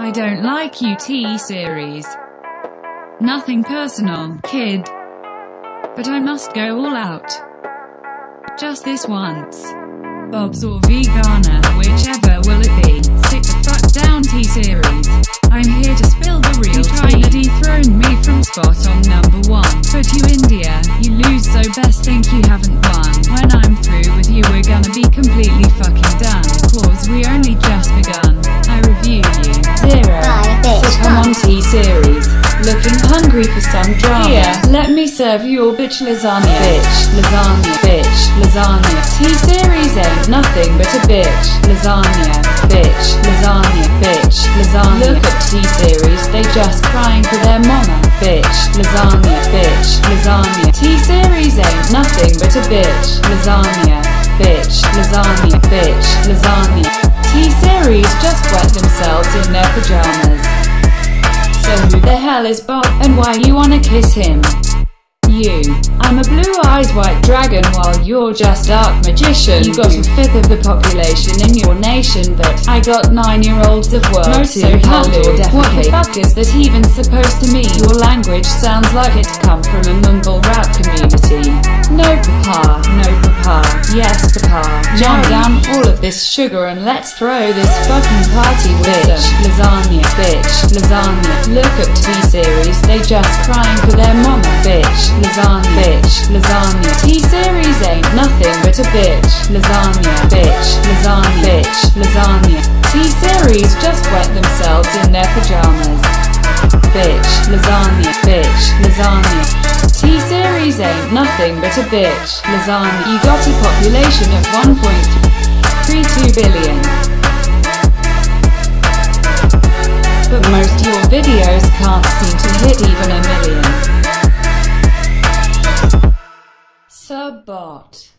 I don't like you T-Series. Nothing personal, kid. But I must go all out. Just this once. Bob's or Vegana, whichever will it be. Sit the fuck down T-Series. I'm here to spill the real you trying to dethrone me from spot on number one. But you India, you lose so best think you haven't won. When I'm through with you we're gonna be completely fucking done. Hungry for some drama. Here, let me serve your bitch lasagna. Bitch, lasagna, bitch, lasagna. T-Series ain't nothing but a bitch. Lasagna, bitch, lasagna, bitch, lasagna. Look at T-Series, they just crying for their mama. Bitch, lasagna, bitch, lasagna. T-Series ain't nothing but a bitch. Lasagna, bitch, lasagna, bitch, lasagna. T-Series just wet themselves in their pajamas. So who the hell is Bob, and why you wanna kiss him? You. I'm a blue-eyed white dragon while you're just dark magician. You got a fifth of the population in your nation, but I got nine-year-olds of work Most to do. What the fuck is that even supposed to mean? Your language sounds like it's come from a mumble Jam down all of this sugar and let's throw this fucking party with bitch, lasagna, bitch, lasagna. Look at T-Series, they just crying for their mama, bitch, lasagna, bitch, lasagna. T-Series ain't nothing but a bitch, lasagna, bitch, lasagna, bitch, lasagna. T-Series just wet themselves in their pajamas. Bitch, lasagna, bitch, lasagna. Ain't nothing but a bitch, lasagna. You got a population of 1.32 billion. But most your videos can't seem to hit even a million. Subbot.